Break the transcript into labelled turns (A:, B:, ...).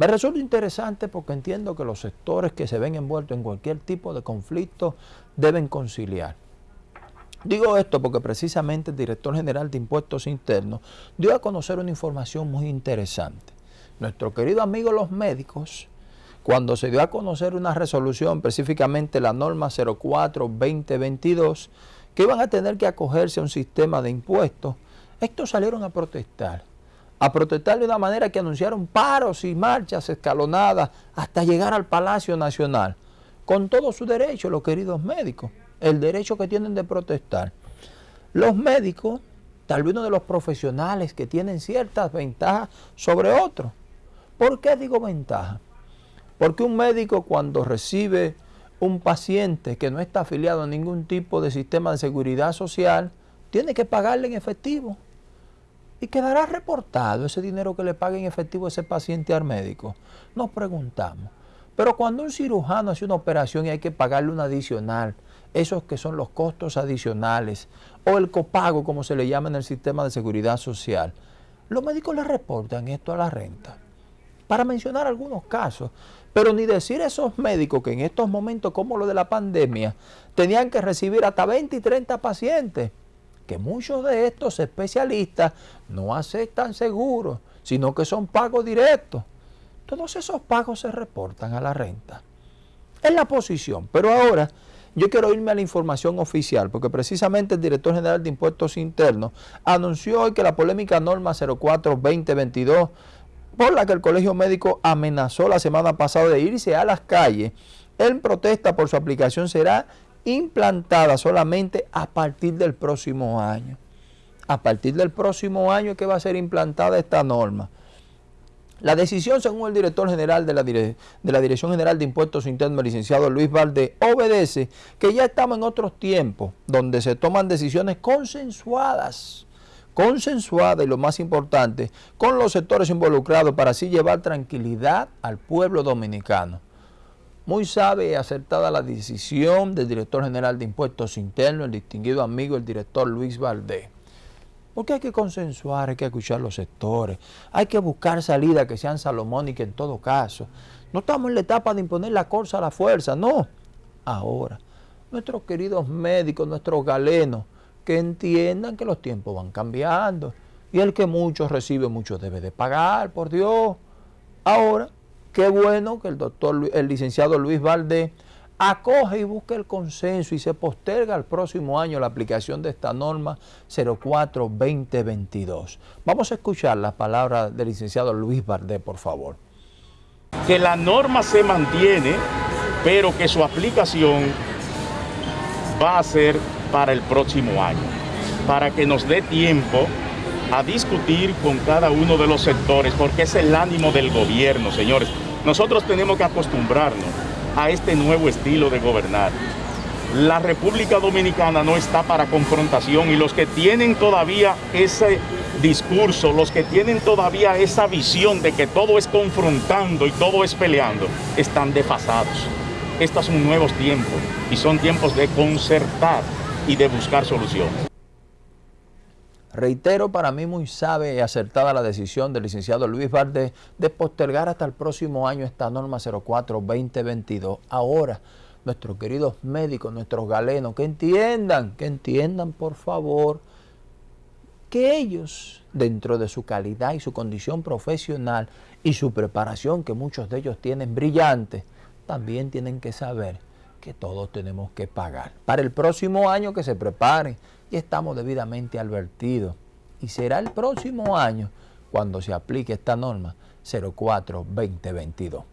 A: Me resulta interesante porque entiendo que los sectores que se ven envueltos en cualquier tipo de conflicto deben conciliar. Digo esto porque precisamente el director general de Impuestos Internos dio a conocer una información muy interesante. Nuestro querido amigo los médicos, cuando se dio a conocer una resolución, específicamente la norma 04-2022, que iban a tener que acogerse a un sistema de impuestos, estos salieron a protestar a protestar de una manera que anunciaron paros y marchas escalonadas hasta llegar al Palacio Nacional, con todo su derecho, los queridos médicos, el derecho que tienen de protestar. Los médicos, tal vez uno de los profesionales que tienen ciertas ventajas sobre otros. ¿Por qué digo ventaja? Porque un médico cuando recibe un paciente que no está afiliado a ningún tipo de sistema de seguridad social, tiene que pagarle en efectivo y quedará reportado ese dinero que le pague en efectivo ese paciente al médico. Nos preguntamos. Pero cuando un cirujano hace una operación y hay que pagarle un adicional, esos que son los costos adicionales, o el copago, como se le llama en el sistema de seguridad social, los médicos le reportan esto a la renta. Para mencionar algunos casos, pero ni decir esos médicos que en estos momentos, como lo de la pandemia, tenían que recibir hasta 20 y 30 pacientes que muchos de estos especialistas no aceptan seguros, sino que son pagos directos. Todos esos pagos se reportan a la renta. Es la posición, pero ahora yo quiero irme a la información oficial, porque precisamente el director general de Impuestos Internos anunció hoy que la polémica norma 04-2022, por la que el Colegio Médico amenazó la semana pasada de irse a las calles, en protesta por su aplicación será implantada solamente a partir del próximo año. A partir del próximo año que va a ser implantada esta norma. La decisión, según el director general de la, de la Dirección General de Impuestos Internos, licenciado Luis Valdés, obedece que ya estamos en otros tiempos donde se toman decisiones consensuadas, consensuadas y lo más importante, con los sectores involucrados para así llevar tranquilidad al pueblo dominicano. Muy sabe y acertada la decisión del director general de Impuestos Internos, el distinguido amigo, el director Luis Valdés. Porque hay que consensuar, hay que escuchar los sectores, hay que buscar salidas que sean salomónicas en todo caso. No estamos en la etapa de imponer la corsa a la fuerza, no. Ahora, nuestros queridos médicos, nuestros galenos, que entiendan que los tiempos van cambiando y el que mucho recibe, mucho debe de pagar, por Dios. Ahora, Qué bueno que el doctor, el licenciado Luis Valdés acoge y busque el consenso y se posterga al próximo año la aplicación de esta norma 04-2022. Vamos a escuchar las palabras del licenciado Luis Valdés, por favor.
B: Que la norma se mantiene, pero que su aplicación va a ser para el próximo año, para que nos dé tiempo a discutir con cada uno de los sectores, porque es el ánimo del gobierno, señores. Nosotros tenemos que acostumbrarnos a este nuevo estilo de gobernar. La República Dominicana no está para confrontación y los que tienen todavía ese discurso, los que tienen todavía esa visión de que todo es confrontando y todo es peleando, están desfasados. Estos son nuevos tiempos y son tiempos de concertar y de buscar soluciones.
A: Reitero, para mí muy sabe y acertada la decisión del licenciado Luis Valdés de postergar hasta el próximo año esta norma 04-2022. Ahora, nuestros queridos médicos, nuestros galenos, que entiendan, que entiendan por favor, que ellos, dentro de su calidad y su condición profesional y su preparación, que muchos de ellos tienen brillante, también tienen que saber que todos tenemos que pagar. Para el próximo año que se preparen, y estamos debidamente advertidos. Y será el próximo año cuando se aplique esta norma 04-2022.